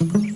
you.